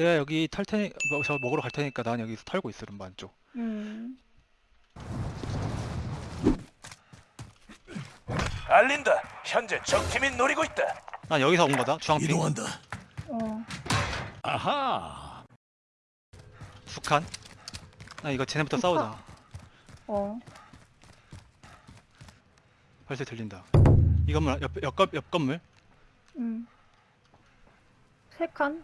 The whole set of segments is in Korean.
내가 여기 탈 테니 뭐, 저 먹으러 갈 테니까 난 여기서 털고 있어 룸반 쪽. 음. 알린다. 현재 적팀이 노리고 있다. 난 여기서 온 거다. 주황핑. 이동한다. 어. 아하. 북한. 나 이거 쟤네부터 싸우자. 어. 벌써 들린다. 이 건물 옆, 옆, 옆, 옆 건물. 음. 세 칸?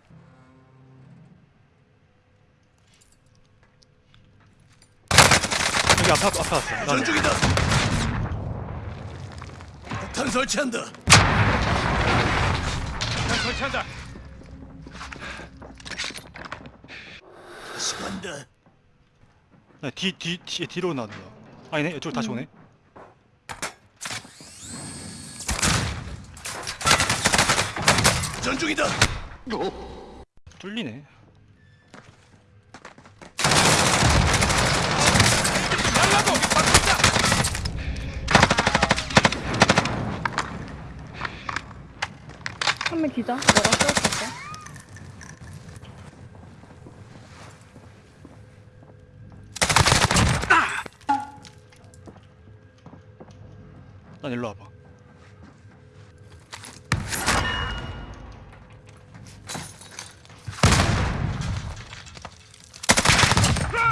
여기 앞에 앞에 왔어. 전중이다. 폭탄 설치한다. 난 설치한다. 다시 간다. 나 뒤, 뒤, 뒤, 뒤로 나온다. 아니네, 이쪽으로 다시 음. 오네. 전중이다. 뚫리네. 날라고 바꾼다. 한명 기자? 내가 쏘았을까? 난 일로 와봐.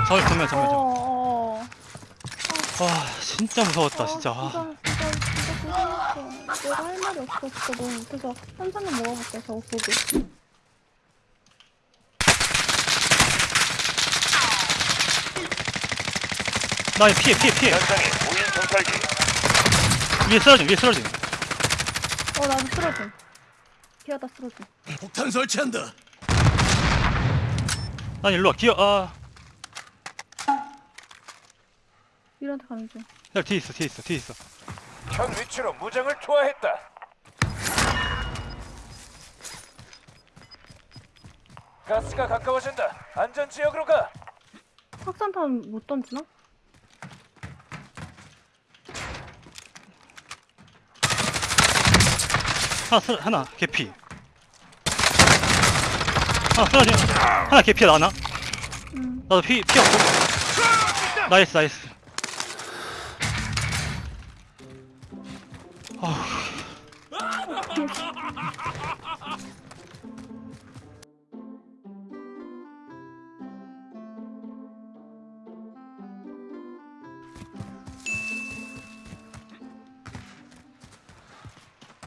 서울 정면 정면 정면. 어, 어. 와 진짜 무서웠다 아, 진짜. 아, 진짜, 진짜. 내가 할 말이 없어. 진짜 너무 못해서 한 잔만 먹어볼게, 저거 보고. 나 이거 피해 피해 피해. 현장에 무인 정찰기. 위에 쓰러짐 위에 쓰러짐. 어, 나도 쓰러짐. 기어다 쓰러짐. 폭탄 설치한다. 난 일로 와 기어 아. 이런데 가는 중. 야 뒤에 있어 뒤에 있어 뒤에 있어. 현 위치로 무장을 투하했다. 가스가 가까워진다. 안전 지역으로 가. 확산탄 못 던지나? 하나 쓰 하나 개피. 하나 쓰러짐. 하나 개피야 나나. 음. 나도 피 피 없고. 나이스 나이스.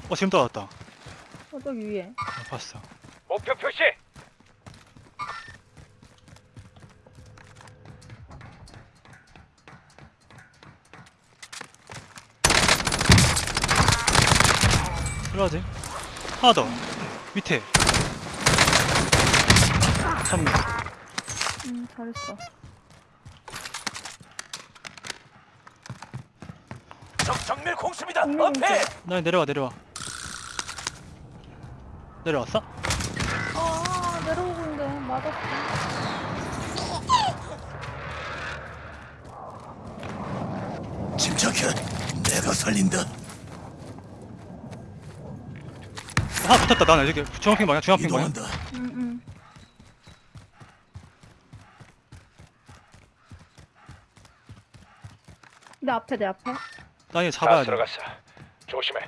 어 지금 떨어졌다. 어, 저기 위에. 아, 봤어. 목표 표시. 들어가지. 하나 더. 밑에. 참. 음, 잘했어. 적 정밀 공습이다. 엄폐. 나 내려와 내려와. 내려왔어? 아, 내려오고 있는데 맞았어. 침착해. 내가 살린다. 하나 붙었다 나는 여기 중앙핑 방향 중앙핑 방향. 이동한다. 음, 음. 내 앞에, 내 앞에. 나다 잡아야 돼. 들어갔어. 조심해.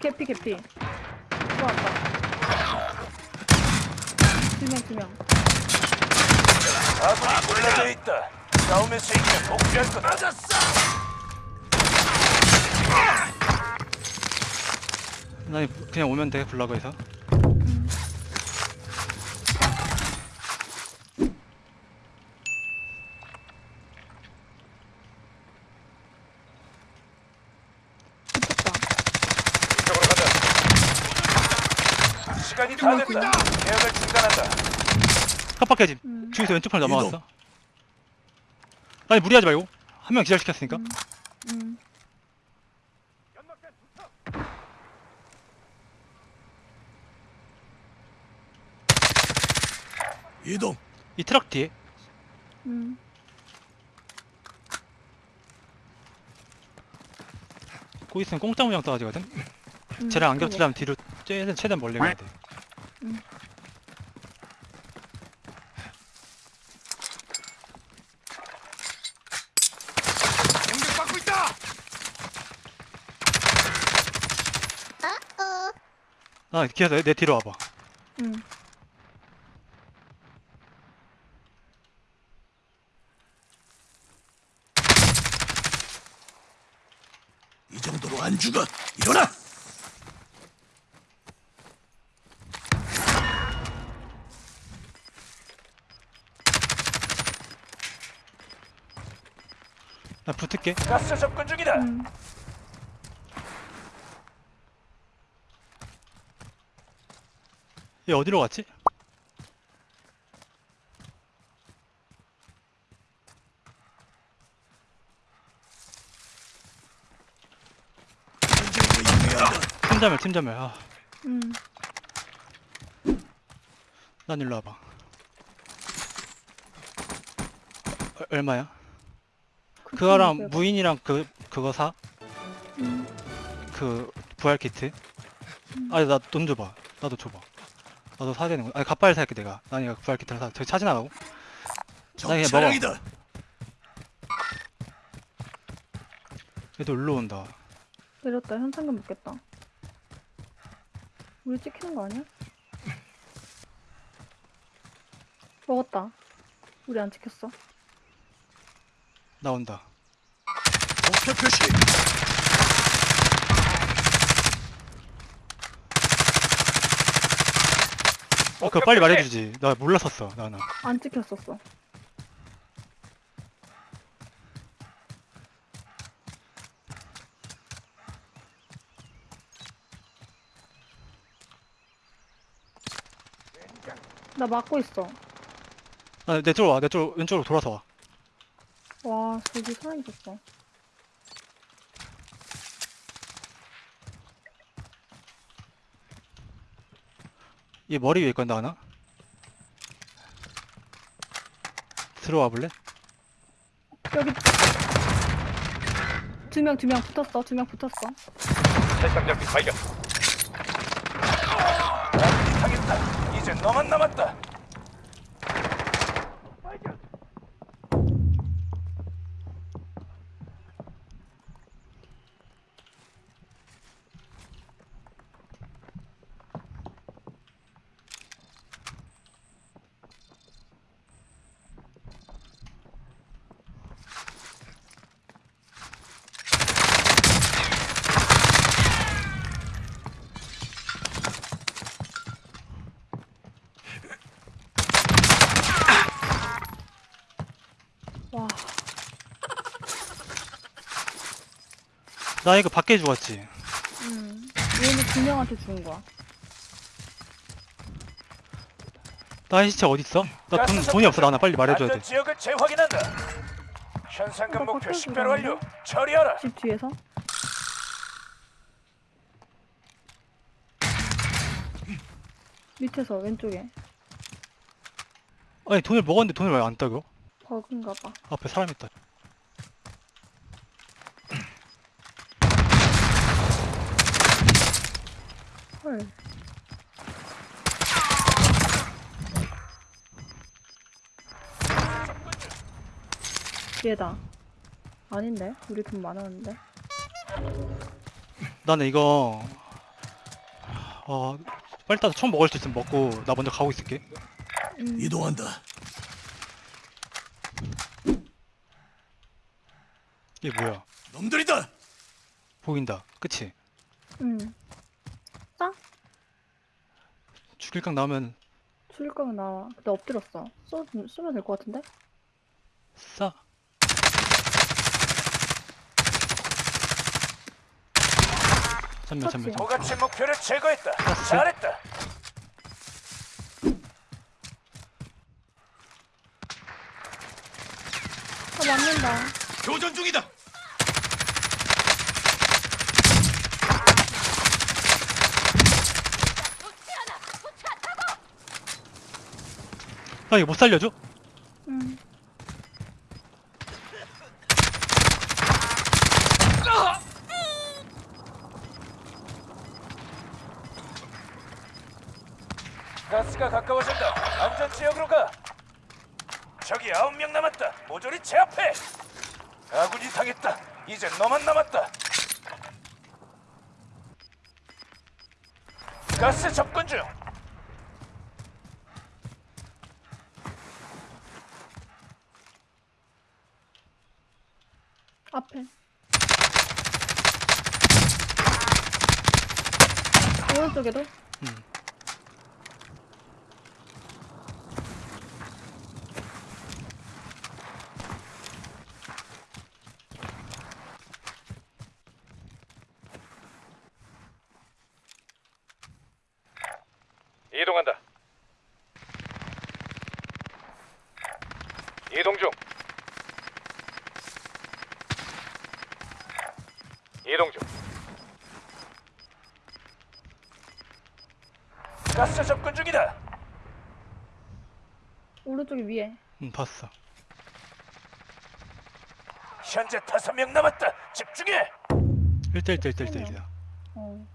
개피, 개피. 들어왔다. 두 명, 두 명. 아군이 굴러져 있다. 싸움에서 이기면 복귀할 거다. 나 이거 그냥 오면 돼 블라그에서. 붙었다. 이쪽으로 가자. 됐다. 계약을 중단한다. 깜빡해짐. 음. 중에서 왼쪽 편 이동. 넘어갔어. 아니 무리하지 말고 한 명 기절시켰으니까. 음. 음. 이동. 이 트럭 뒤에 음. 고 있으면 공짜 모양 떠가지거든 음, 쟤랑 안. 겹치려면 뒤로 최대한, 최대한 멀리 가야 돼 공격받고 있다. 아 기아서 내, 내 뒤로 와봐 음. 이 정도로 안 죽어. 일어나. 나 붙을게 가스 접근 중이다. 음. 얘 어디로 갔지? 팀자멸 팀자멸 아, 음. 난 일로 와봐 어, 얼마야? 그 그거랑 무인이랑 그 그거 사? 음. 그 부활 키트? 음. 아니 나 돈 줘봐 나도 줘봐 나도 사야 되는 거야 아니 갓발 살게 내가 난 이거 부활 키트를 사 저기 차 지 나가고 적 그냥 차량이다. 얘도 일로 온다 내렸다. 현상금 먹겠다. 우리 찍히는 거 아니야? 먹었다. 우리 안 찍혔어. 나온다 목표 표시. 어 그거 빨리 말해주지 나 몰랐었어 나는 안 찍혔었어. 나 막고 있어. 아, 내 쪽으로 와 내 쪽 왼쪽으로 돌아서 와 와, 저기 사람 있었어. 얘 머리 위에 건다 하나? 들어와 볼래? 여기 두 명, 두 명 붙었어. 두 명 붙었어. 살상 장비 발견. 아군이 당했다. 이제 너만 남았다. 와, 나 이거 밖에 죽었지 음. 얘는 두 명한테 죽은 거야. 나의 시체 어딨어? 나 돈, 돈이 없어 나나 빨리 말해줘야 안전 돼 지역을 재확인한다. 현상금 나 목표 밖에서 식별 완료. 처리하라. 집 뒤에서? 밑에서 왼쪽에 아니 돈을 먹었는데 돈을 왜 안 따겨? 버그인가 봐. 앞에 사람 있다 헐. 얘다. 아닌데? 우리 돈 많았는데? 나는 이거 어 빨리 따서 처음 먹을 수 있으면 먹고 나 먼저 가고 있을게 음. 이동한다. 이게 뭐야 놈들이다. 보인다 그치? 응. 죽일 각 나오면 죽일 거면 나와. 근데 엎드렸어. 쏘, 쏘면 될 것 같은데? 싸 잠면 잠면? 도가치 목표를 제거했다. 가스. 잘했다. 아, 맞는다. 교전 중이다. 아 이거 못 살려줘? 응. 가스가 가까워진다. 안전 지역으로 가. 적이 아홉 명 남았다. 모조리 제압해. 아군이 당했다. 이제 너만 남았다. 가스 접근 중. 앞에. 오른쪽에도? 음. 이동한다. 이동 중. 이동 중. 가스 접근 중이다. 오른쪽에 위에. 음, 봤어. 현재 다섯 명 남았다. 집중해. 1대1 대 1대 1대 1이야. 어.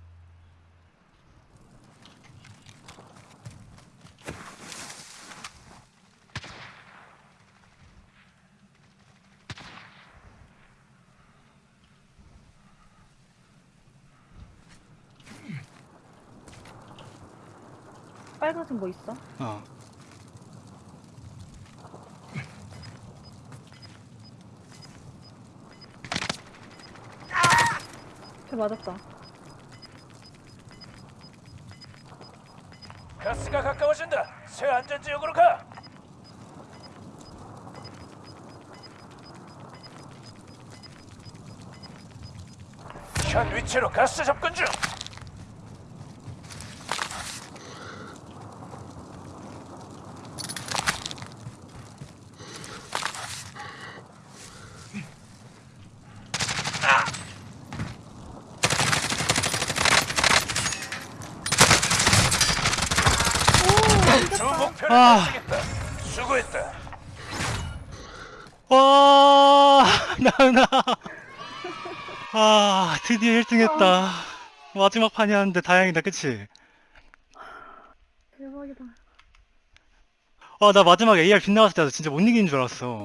빨간색 뭐 있어? 어. 걔 맞았다. 가스가 가까워진다. 새 안전 지역으로 가. 현 위치로 가스 접근 중. 주 목표를 아. 달성했다. 수고했다. 와, 나은아. 아, 드디어 1등 했다. 마지막 판이었는데 다행이다, 그치? 대박이다. 와, 나 마지막 AR 빗나갔을 때 진짜 못 이기는 줄 알았어.